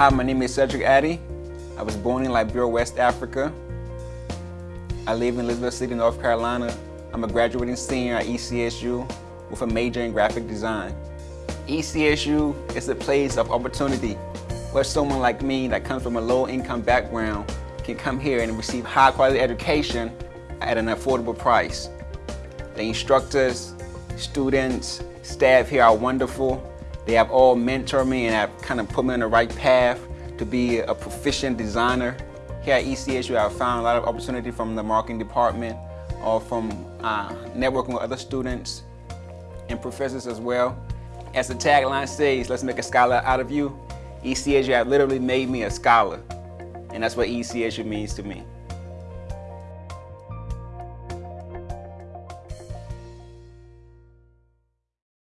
Hi, my name is Cedric Addy. I was born in Liberia, West Africa. I live in Elizabeth City, North Carolina. I'm a graduating senior at ECSU with a major in graphic design. ECSU is a place of opportunity where someone like me that comes from a low income background can come here and receive high quality education at an affordable price. The instructors, students, staff here are wonderful. They have all mentored me and have kind of put me on the right path to be a proficient designer. Here at ECSU, I've found a lot of opportunity from the marketing department or from uh, networking with other students and professors as well. As the tagline says, let's make a scholar out of you. ECSU have literally made me a scholar. And that's what ECSU means to me.